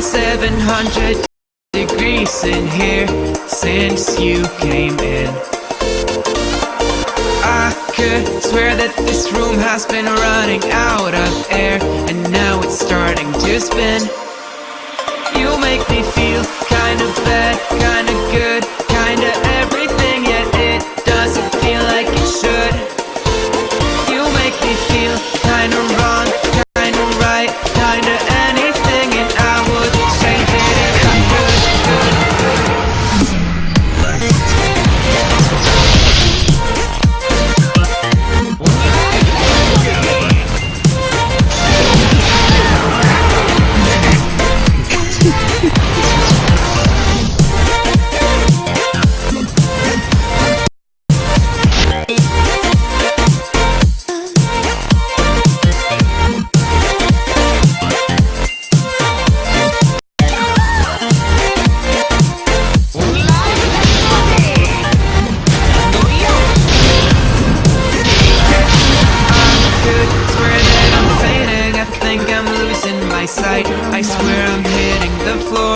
100 degrees in here since you came in. I could swear that this room has been running out of air And now it's starting to spin. You make me feel kinda bad, kinda good, I swear I'm hitting the floor.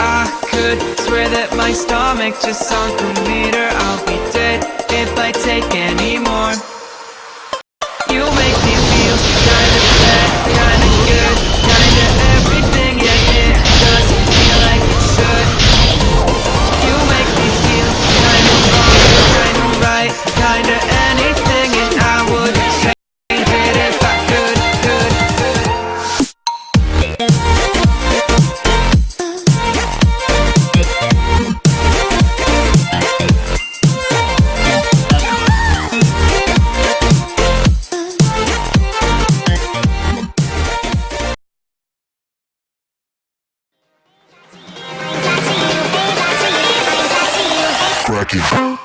I could swear that my stomach just sunk a meter. I'll be dead if I take any more cracking.